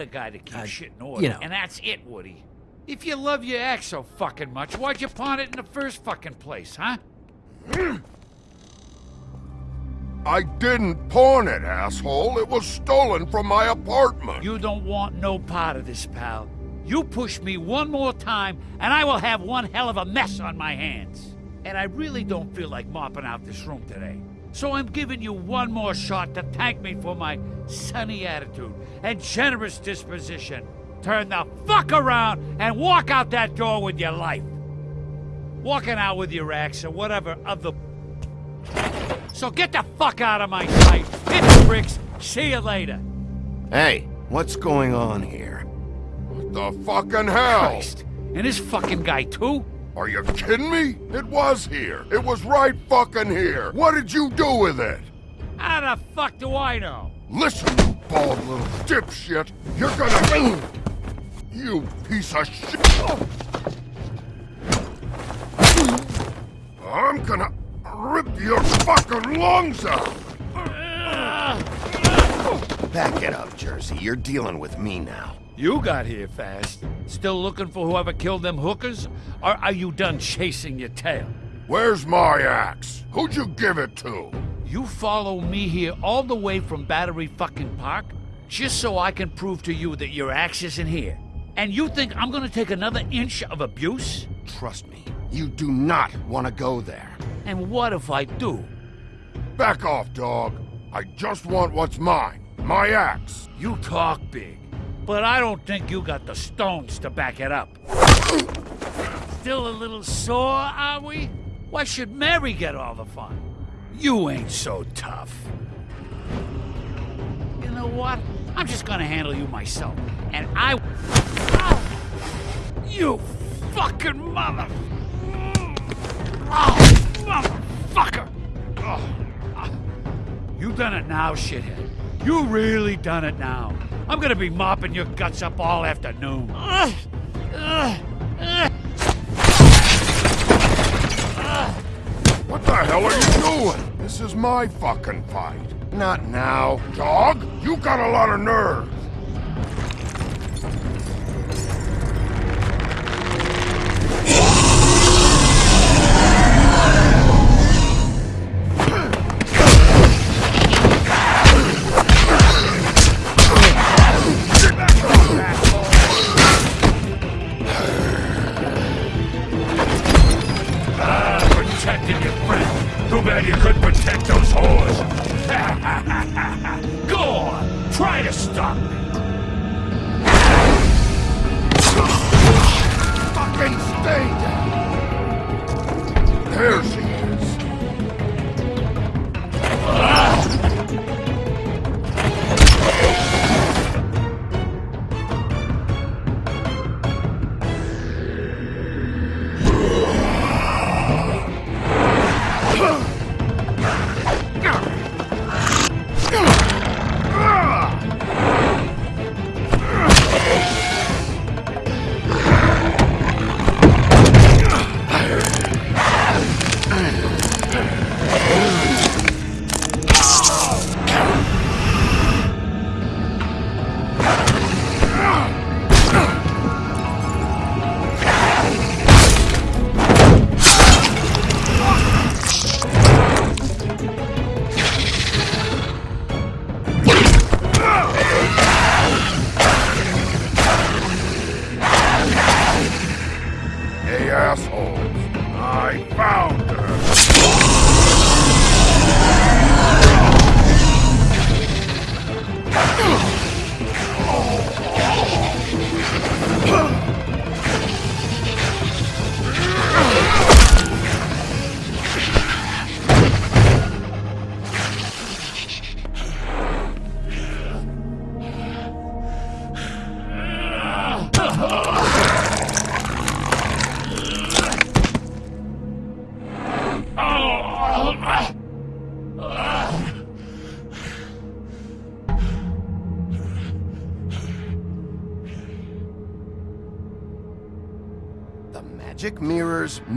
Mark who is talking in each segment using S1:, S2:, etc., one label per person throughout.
S1: I'm the guy to keep
S2: uh,
S1: shit in order.
S2: you know.
S1: And that's it, Woody. If you love your ex so fucking much, why'd you pawn it in the first fucking place, huh?
S3: I didn't pawn it, asshole. It was stolen from my apartment.
S1: You don't want no part of this, pal. You push me one more time, and I will have one hell of a mess on my hands. And I really don't feel like mopping out this room today. So I'm giving you one more shot to thank me for my sunny attitude and generous disposition. Turn the fuck around and walk out that door with your life. Walking out with your ex or whatever other. So get the fuck out of my sight. Hit the bricks. See you later.
S4: Hey, what's going on here?
S3: What the fucking hell?
S1: Christ. And this fucking guy, too?
S3: Are you kidding me? It was here. It was right fucking here. What did you do with it?
S1: How the fuck do I know?
S3: Listen, you bald little dipshit. You're gonna... You piece of shit. I'm gonna rip your fucking lungs out.
S4: Back it up, Jersey. You're dealing with me now.
S1: You got here fast. Still looking for whoever killed them hookers? Or are you done chasing your tail?
S3: Where's my axe? Who'd you give it to?
S1: You follow me here all the way from Battery fucking Park just so I can prove to you that your axe isn't here. And you think I'm gonna take another inch of abuse?
S4: Trust me, you do not want to go there.
S1: And what if I do?
S3: Back off, dog. I just want what's mine. My axe.
S1: You talk big, but I don't think you got the stones to back it up. Still a little sore, are we? Why should Mary get all the fun? You ain't so tough. You know what? I'm just gonna handle you myself. And I. Ow! You fucking mother. Oh, motherfucker! Oh. Ah. You done it now, shithead. You really done it now. I'm gonna be mopping your guts up all afternoon.
S3: What the hell are you doing? This is my fucking fight.
S4: Not now.
S3: Dog, you got a lot of nerve.
S1: Protecting your friend. Too bad you couldn't protect those whores. Go on, try to stop me.
S3: Fucking stay down. There I found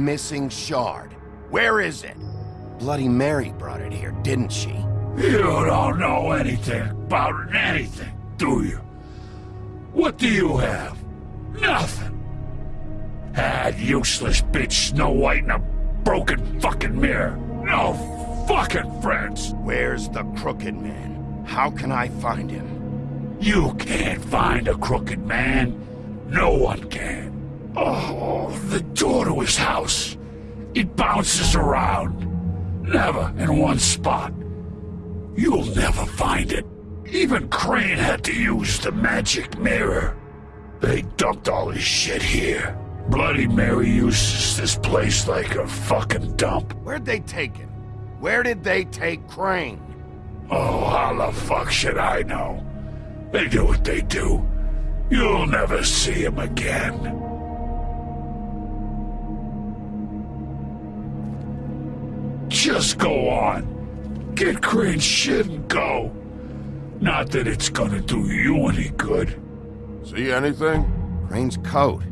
S4: missing shard. Where is it? Bloody Mary brought it here, didn't she?
S1: You don't know anything about anything, do you? What do you have? Nothing. Ah, useless bitch Snow White in a broken fucking mirror. No fucking friends.
S4: Where's the crooked man? How can I find him?
S1: You can't find a crooked man. No one can. Oh, the door to his house. It bounces around. Never in one spot. You'll never find it. Even Crane had to use the magic mirror. They dumped all his shit here. Bloody Mary uses this place like a fucking dump.
S4: Where'd they take him? Where did they take Crane?
S1: Oh, how the fuck should I know? They do what they do. You'll never see him again. Just go on. Get Crane's shit and go. Not that it's gonna do you any good.
S3: See anything?
S4: Crane's coat.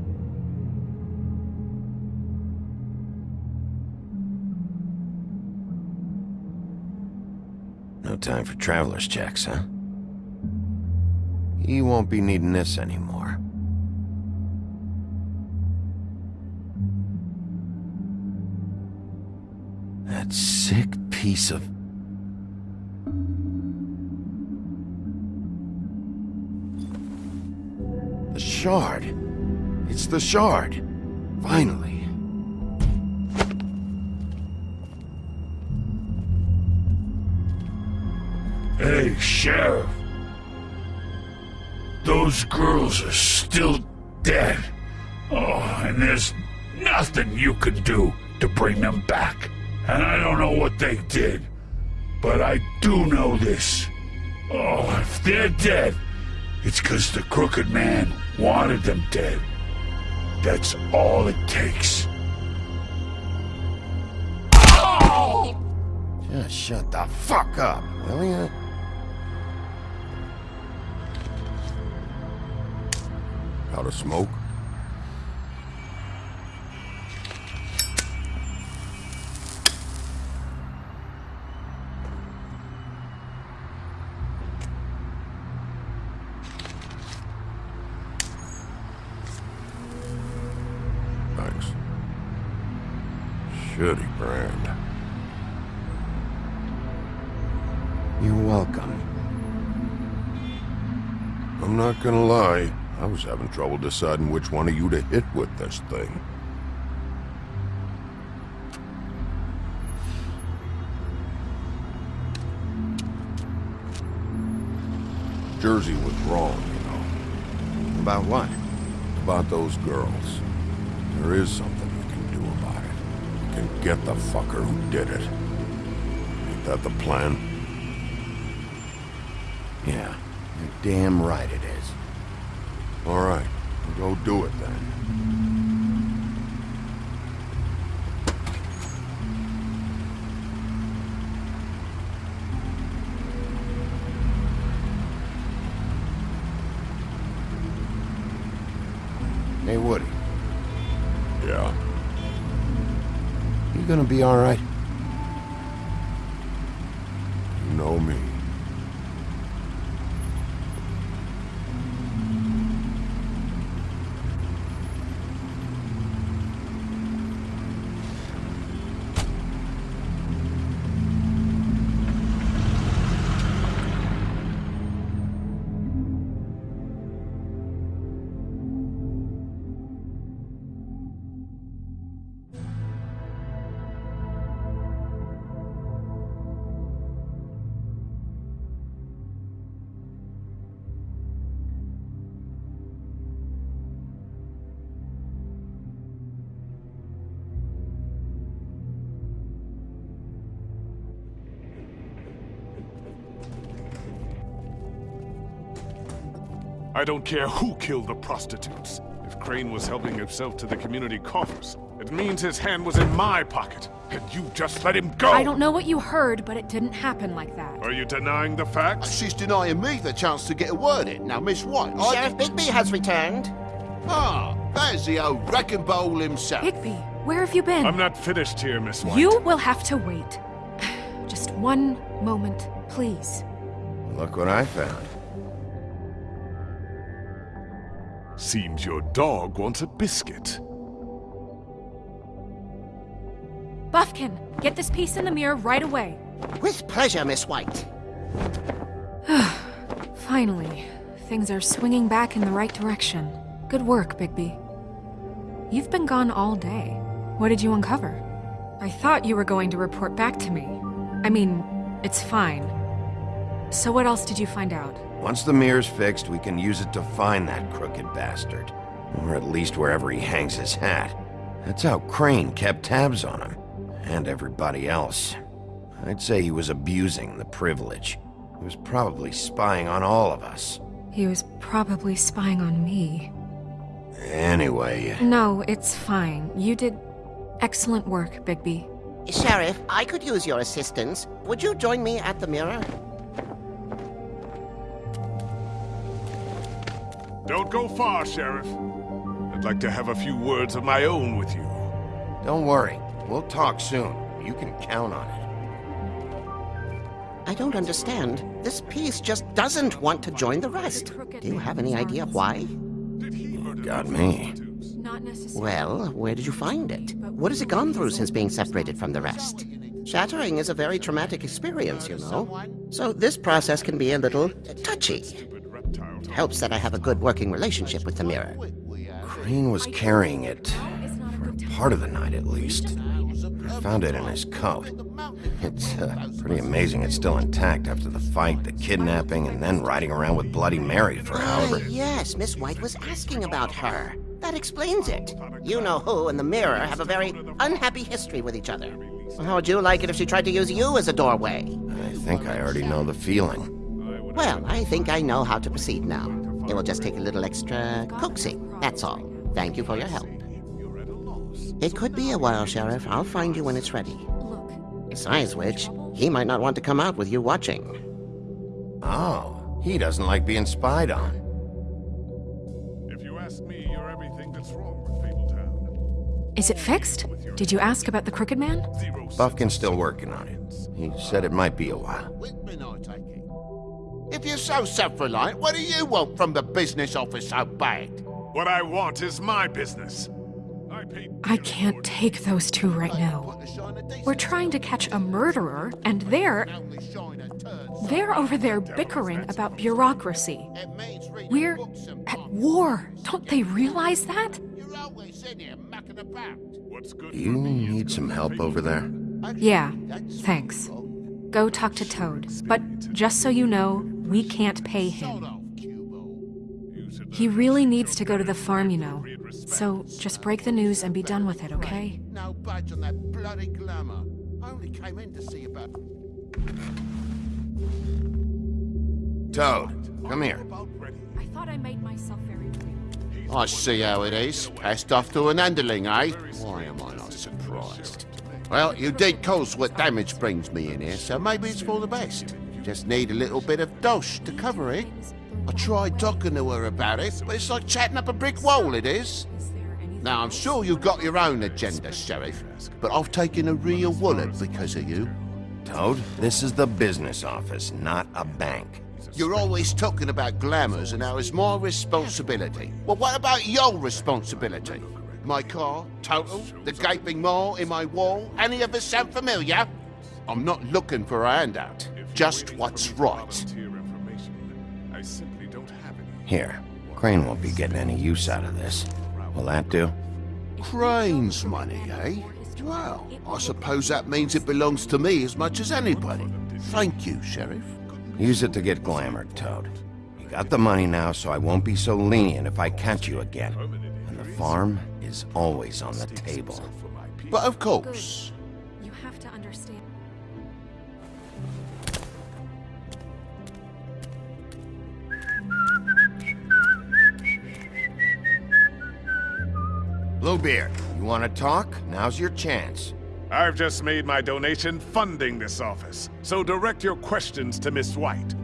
S4: No time for traveler's checks, huh? He won't be needing this anymore. That sick piece of... The shard. It's the shard. Finally.
S1: Hey, Sheriff. Those girls are still dead. Oh, and there's nothing you can do to bring them back. And I don't know what they did, but I do know this. Oh, if they're dead, it's because the crooked man wanted them dead. That's all it takes.
S4: Just shut the fuck up, will ya?
S3: Out of smoke? Shitty brand.
S4: You're welcome.
S3: I'm not gonna lie, I was having trouble deciding which one of you to hit with this thing. Jersey was wrong, you know,
S4: About what?
S3: about those girls. There is something get the fucker who did it. Ain't that the plan?
S4: Yeah, you're damn right it is.
S3: All right, go do it then.
S4: Be all right?
S2: I don't care who killed the prostitutes. If Crane was helping himself to the community coffers, it means his hand was in my pocket. And you just let him go!
S5: I don't know what you heard, but it didn't happen like that.
S2: Are you denying the facts?
S6: She's denying me the chance to get a word in. Now, Miss White, I...
S7: Sheriff Bigby has returned.
S6: Ah, there's the old wrecking bowl himself.
S5: Bigby, where have you been?
S2: I'm not finished here, Miss White.
S5: You will have to wait. Just one moment, please.
S4: Look what I found.
S2: Seems your dog wants a biscuit.
S5: Buufkin, get this piece in the mirror right away.
S6: With pleasure, Miss White.
S5: Finally, things are swinging back in the right direction. Good work, Bigby. You've been gone all day. What did you uncover? I thought you were going to report back to me. I mean, it's fine. So what else did you find out?
S4: Once the mirror's fixed, we can use it to find that crooked bastard. Or at least wherever he hangs his hat. That's how Crane kept tabs on him. And everybody else. I'd say he was abusing the privilege. He was probably spying on all of us.
S5: He was probably spying on me.
S4: Anyway,
S5: No, it's fine. You did excellent work, Bigby.
S6: Sheriff, I could use your assistance. Would you join me at the mirror?
S2: Don't go far, Sheriff. I'd like to have a few words of my own with you.
S4: don't worry. We'll talk soon. You can count on it.
S6: I don't understand. This piece just doesn't want to join the rest. Do you have any idea why?
S2: Did he
S4: Got me.
S5: Not necessarily.
S6: Well, where did you find it? What has it gone through since being separated from the rest? Shattering is a very traumatic experience, you know. So this process can be a little touchy.
S2: Stupid reptile to
S6: Helps that I have a good working relationship with the mirror.
S4: Crane was carrying it. For part of the night, at least. I found it in his coat. It's uh, pretty amazing it's still intact after the fight, the kidnapping, and then riding around with Bloody Mary for however...
S6: Ah, yes, Miss White was asking about her. That explains it. You know who and the mirror have a very unhappy history with each other. How would you like it if she tried to use you as a doorway?
S4: I think I already know the feeling.
S6: Well, I think I know how to proceed now. It will just take a little extra coaxing, that's all. Thank you for your help. It could be a while, Sheriff. I'll find you when it's ready.
S5: Look,
S6: Besides which, he might not want to come out with you watching.
S4: Oh, he doesn't like being spied on.
S2: If you ask me, you're everything that's wrong with Fabletown.
S5: is it fixed? Did you ask about the Crooked Man?
S4: Buufkin's still working on it. He said it might be a while.
S6: If you're so self-reliant, what do you want from the business office so bad?
S2: What I want is my business. I paid
S5: I can't take those two right now. We're trying to catch a murderer, and they're. They're over there bickering about bureaucracy. We're at war. Don't they realize that?
S2: What's good
S4: you need some help over there?
S5: Yeah, thanks. Go talk to Toad. But just so you know, we can't pay him. He really needs to go to the farm, you know. So just break the news and be done with it, okay?
S6: No budge on that bloody glamour. I only came in to see about.
S4: Toad, come here.
S5: I thought I made myself very clear.
S6: I see how it is. Passed off to an underling, eh? Why am I not surprised? Well, you did cause what damage brings me in here, so maybe it's for the best. Just need a little bit of dosh to cover it. I tried talking to her about it, but it's like chatting up a brick wall, it is.
S5: Is there anything
S6: Now, I'm sure you've got your own agenda, Sheriff, but I've taken a real wallet because of you.
S4: Toad, this is the business office, not a bank.
S6: You're always talking about glamours and how it's my responsibility. Well, what about your responsibility? My car, total, the gaping maw in my wall, any of us sound familiar? I'm not looking for a handout, just what's right.
S2: volunteer information. I simply don't have any.
S4: Here, Crane won't be getting any use out of this. Will that do?
S6: Crane's money, eh? Well, I suppose that means it belongs to me as much as anybody. Thank you, Sheriff.
S4: Use it to get glamored, Toad. You got the money now, so I won't be so lenient if I catch you again. And the farm is always on the table.
S6: But of course,
S4: Bluebeard, you want to talk? Now's your chance.
S2: I've just made my donation funding this office, so direct your questions to Miss White.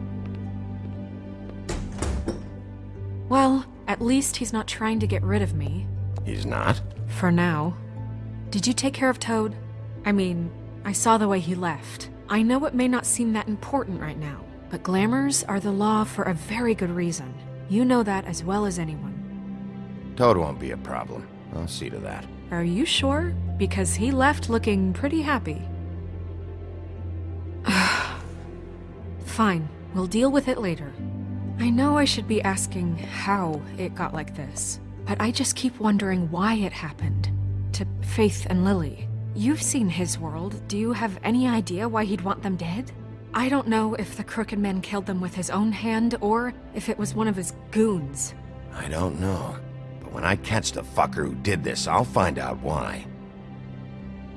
S5: Well, at least he's not trying to get rid of me.
S4: He's not?
S5: For now. Did you take care of Toad? I mean, I saw the way he left. I know it may not seem that important right now, but glamours are the law for a very good reason. You know that as well as anyone.
S4: Toad won't be a problem. I'll see to that.
S5: Are you sure? Because he left looking pretty happy. Fine, we'll deal with it later. I know I should be asking how it got like this, but I just keep wondering why it happened. To Faith and Lily. You've seen his world. Do you have any idea why he'd want them dead? I don't know if the Crooked Man killed them with his own hand or if it was one of his goons.
S4: I don't know. But when I catch the fucker who did this, I'll find out why.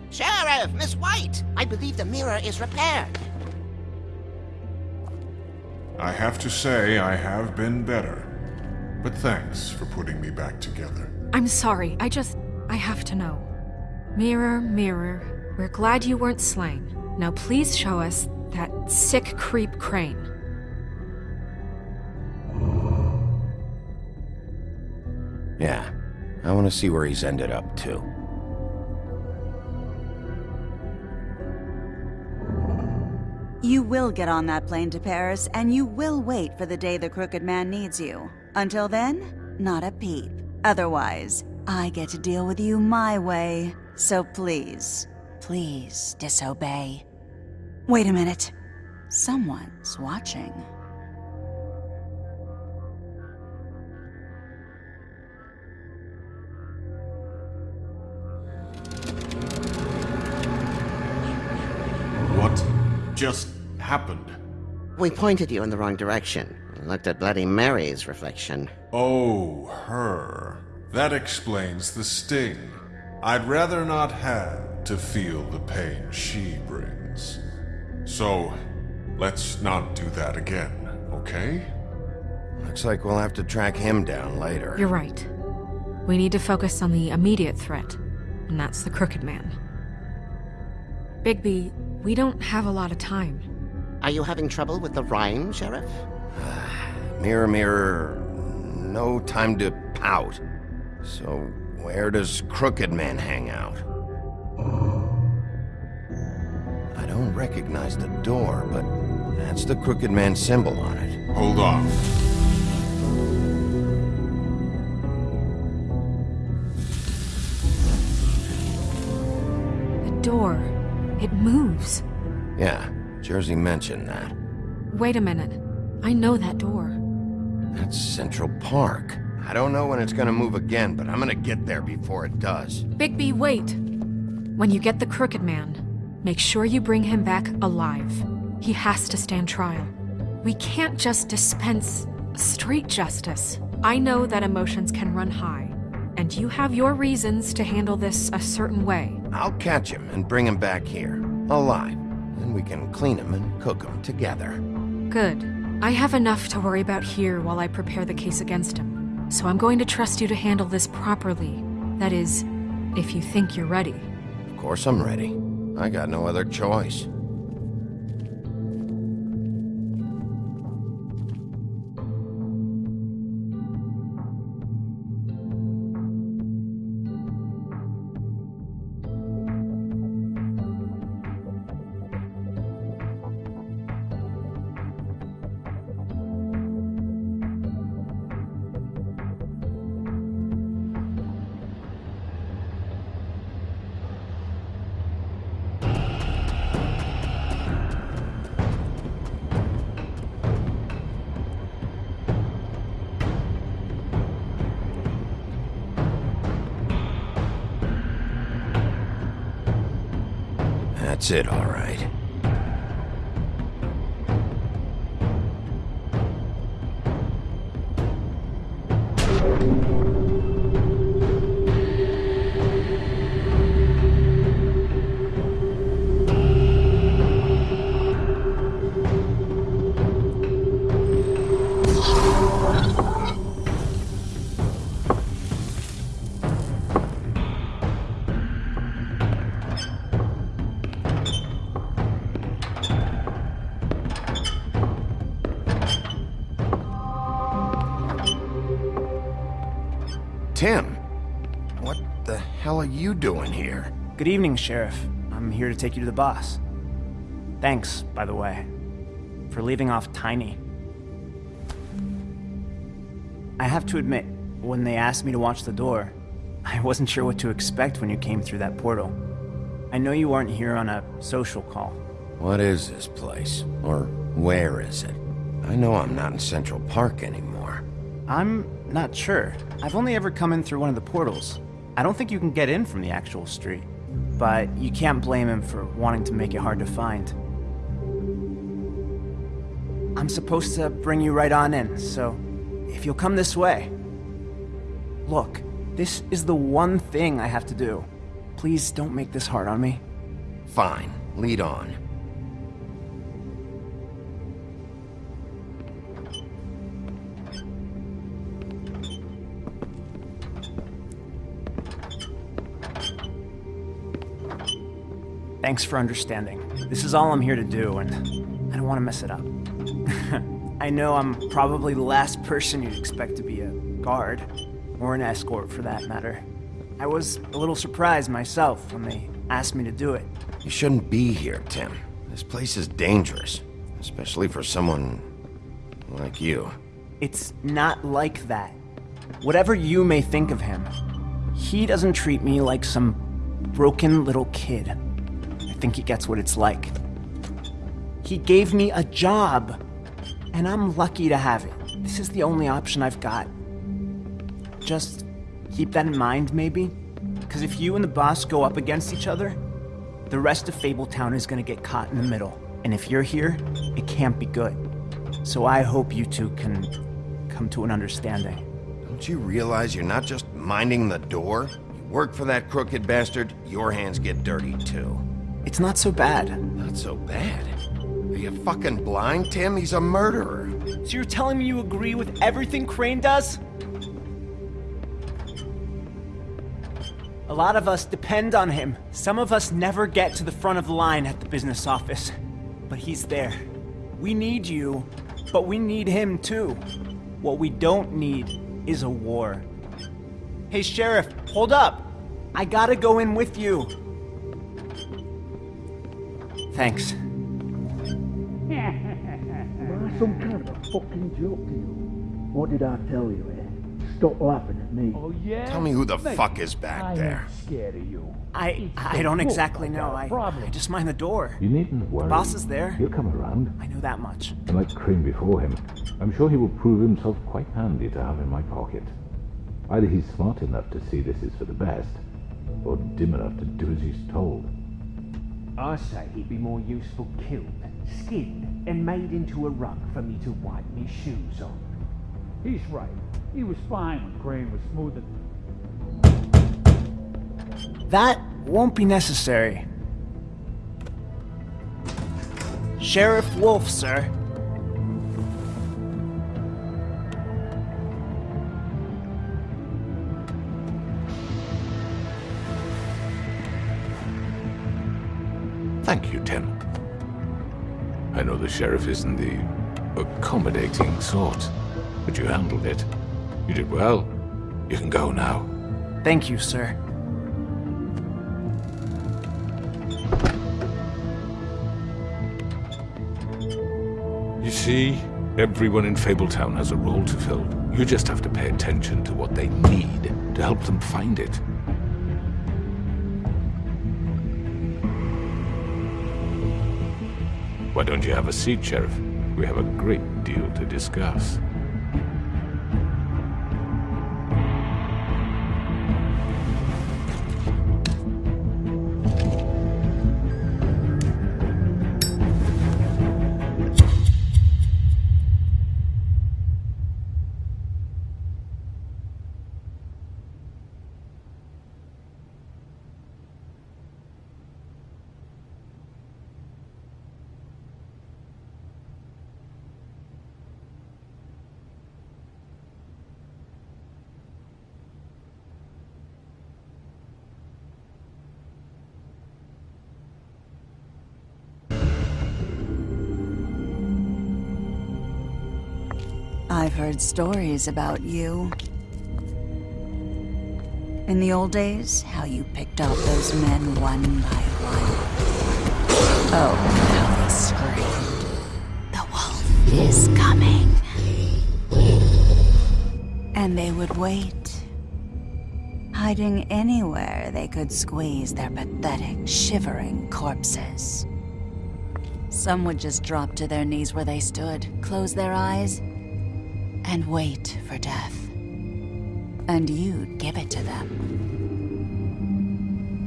S7: Sheriff, Miss White, I believe the mirror is repaired.
S3: I have to say I have been better. But thanks for putting me back together.
S5: I'm sorry, I just. I have to know. Mirror, mirror, we're glad you weren't slain. Now please show us that sick creep Crane.
S4: I want to see where he's ended up, too.
S8: You will get on that plane to Paris, and you will wait for the day the Crooked Man needs you. Until then, not a peep. Otherwise, I get to deal with you my way. So please, please disobey. Wait a minute. Someone's watching.
S3: Just happened?
S7: We pointed you in the wrong direction. Looked at Bloody Mary's reflection.
S3: Oh, her. That explains the sting. I'd rather not have to feel the pain she brings. So, let's not do that again, okay?
S4: Looks like we'll have to track him down later.
S5: You're right. We need to focus on the immediate threat, and that's the Crooked Man. Bigby, we don't have a lot of time.
S7: Are you having trouble with the rhyme, Sheriff?
S4: Mirror, mirror, no time to pout. So, where does Crooked Man hang out? I don't recognize the door, but that's the Crooked Man symbol on it.
S3: Hold on.
S5: The door. Moves.
S4: Yeah, Jersey mentioned that.
S5: Wait a minute. I know that door.
S4: That's Central Park. I don't know when it's gonna move again, but I'm gonna get there before it does.
S5: Bigby, wait! When you get the Crooked Man, make sure you bring him back alive. He has to stand trial. We can't just dispense street justice. I know that emotions can run high, and you have your reasons to handle this a certain way.
S4: I'll catch him and bring him back here, alive. Then we can clean him and cook him together.
S5: Good. I have enough to worry about here while I prepare the case against him. So I'm going to trust you to handle this properly. That is, if you think you're ready.
S4: Of course I'm ready. I got no other choice. That's it, all right. Tim, what the hell are you doing here?
S9: Good evening, Sheriff. I'm here to take you to the boss. Thanks, by the way, for leaving off Tiny. I have to admit, when they asked me to watch the door. I wasn't sure what to expect when you came through that portal. I know you aren't here on a social call.
S4: What is this place? Or where is it? I know I'm not in Central Park anymore.
S9: I'm not sure. I've only ever come in through one of the portals. I don't think you can get in from the actual street. But you can't blame him for wanting to make it hard to find. I'm supposed to bring you right on in, so if you'll come this way. Look, this is the one thing I have to do. Please don't make this hard on me.
S4: Fine, lead on.
S9: Thanks for understanding. This is all I'm here to do, and I don't want to mess it up. I know I'm probably the last person you'd expect to be a guard, or an escort for that matter. I was a little surprised myself when they asked me to do it.
S4: You shouldn't be here, Tim. This place is dangerous, especially for someone like you.
S9: It's not like that. Whatever you may think of him, he doesn't treat me like some broken little kid. Think he gets what it's like. He gave me a job, and I'm lucky to have it. This is the only option I've got. Just keep that in mind, maybe? Because if you and the boss go up against each other, the rest of Fabletown is gonna get caught in the middle. And if you're here, it can't be good. So I hope you two can come to an understanding.
S4: Don't you realize you're not just minding the door? You work for that crooked bastard, your hands get dirty too.
S9: It's not so bad.
S4: Not so bad. Are you fucking blind, Tim? He's a murderer.
S9: So you're telling me you agree with everything Crane does? A lot of us depend on him. Some of us never get to the front of the line at the business office. But he's there. We need you, but we need him too. What we don't need is a war. Hey, Sheriff, hold up! I gotta go in with you. Thanks.
S10: Am I some kind of a fucking joke to you? What did I tell you, eh? Stop laughing at me.
S1: Oh, yeah?
S4: Tell me who the
S1: Mate,
S4: fuck is back
S1: I
S4: there.
S1: ain't scared of you.
S9: I I don't exactly know.
S1: I, a
S9: I. I just mind the door.
S11: You needn't worry.
S9: boss is there.
S11: He'll come around.
S9: I know that much.
S11: And like Crane before him, I'm sure he will prove himself quite handy to have in my pocket. Either he's smart enough to see this is for the best, or dim enough to do as he's told.
S10: I say he'd be more useful killed, skinned, and made into a rug for me to wipe me shoes on.
S1: He's right. He was fine when Crane was smoothing.
S9: That won't be necessary. Sheriff Wolf, sir.
S12: Thank you, Tim. I know the sheriff isn't the accommodating sort, but you handled it. You did well. You can go now.
S9: Thank you, sir.
S12: You see, everyone in Fabletown has a role to fill. You just have to pay attention to what they need to help them find it. Why don't you have a seat, Sheriff? We have a great deal to discuss.
S8: I've heard stories about you. In the old days, how you picked off those men one by one. Oh, how they screamed. The wolf is coming. And they would wait, hiding anywhere they could squeeze their pathetic, shivering corpses. Some would just drop to their knees where they stood, close their eyes, and wait for death. And you'd give it to them.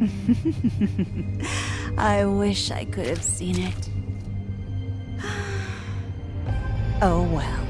S8: I wish I could have seen it. Oh well.